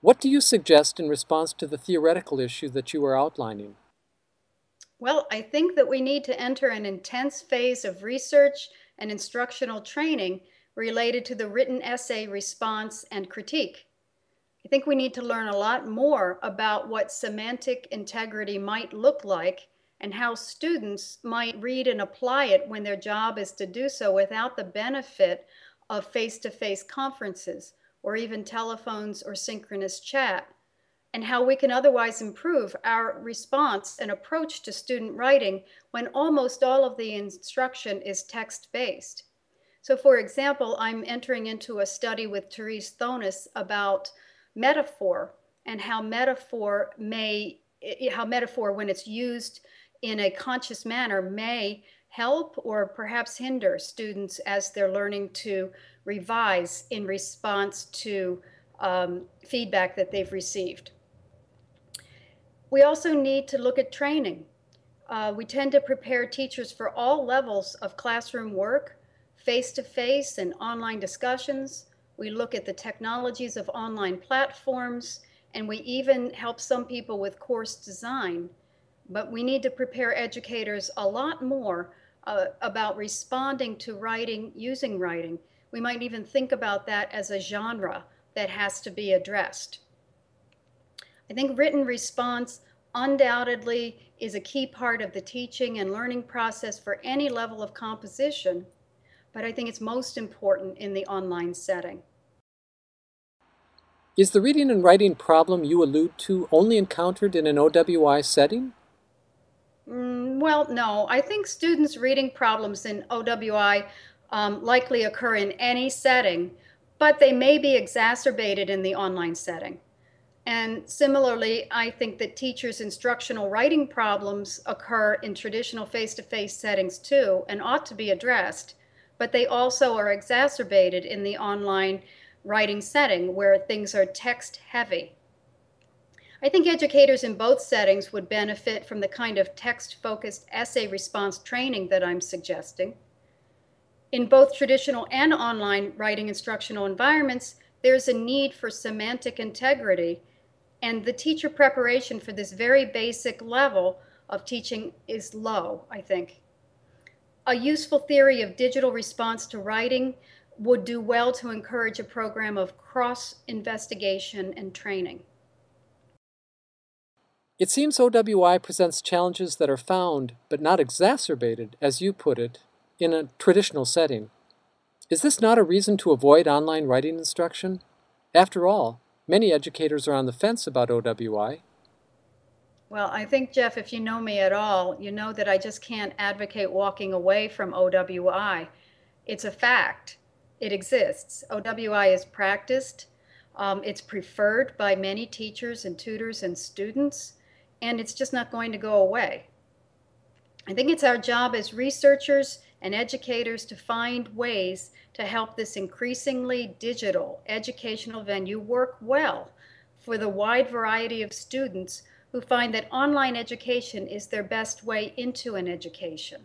What do you suggest in response to the theoretical issue that you are outlining? Well, I think that we need to enter an intense phase of research and instructional training related to the written essay response and critique. I think we need to learn a lot more about what semantic integrity might look like and how students might read and apply it when their job is to do so without the benefit of face-to-face conferences or even telephones or synchronous chat, and how we can otherwise improve our response and approach to student writing when almost all of the instruction is text-based. So for example, I'm entering into a study with Terese Thonus about metaphor and how metaphor may, eh, eh, how metaphor when it's used in a conscious manner may help or perhaps hinder students as they're learning to revise in response to um, feedback that they've received. We also need to look at training. Uh, we tend to prepare teachers for all levels of classroom work, face-to-face -face and online discussions. We look at the technologies of online platforms, and we even help some people with course design but we need to prepare educators a lot more uh, about responding to writing using writing. We might even think about that as a genre that has to be addressed. I think written response undoubtedly is a key part of the teaching and learning process for any level of composition, but I think it's most important in the online setting. Is the reading and writing problem you allude to only encountered in an OWI setting? Well, no. I think students' reading problems in OWI um, likely occur in any setting, but they may be exacerbated in the online setting. And similarly, I think that teachers' instructional writing problems occur in traditional face-to-face -face settings too and ought to be addressed, but they also are exacerbated in the online writing setting where things are text heavy. I think educators in both settings would benefit from the kind of text-focused essay response training that I'm suggesting. In both traditional and online writing instructional environments, there's a need for semantic integrity, and the teacher preparation for this very basic level of teaching is low, I think. A useful theory of digital response to writing would do well to encourage a program of cross-investigation and training. It seems OWI presents challenges that are found, but not exacerbated, as you put it, in a traditional setting. Is this not a reason to avoid online writing instruction? After all, many educators are on the fence about OWI. Well, I think, Jeff, if you know me at all, you know that I just can't advocate walking away from OWI. It's a fact. It exists. OWI is practiced. Um, it's preferred by many teachers and tutors and students and it's just not going to go away. I think it's our job as researchers and educators to find ways to help this increasingly digital educational venue work well for the wide variety of students who find that online education is their best way into an education.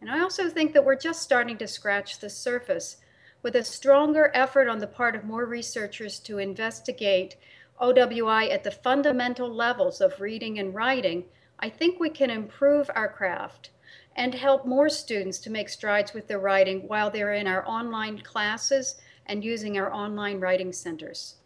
And I also think that we're just starting to scratch the surface with a stronger effort on the part of more researchers to investigate OWI at the fundamental levels of reading and writing, I think we can improve our craft and help more students to make strides with their writing while they're in our online classes and using our online writing centers.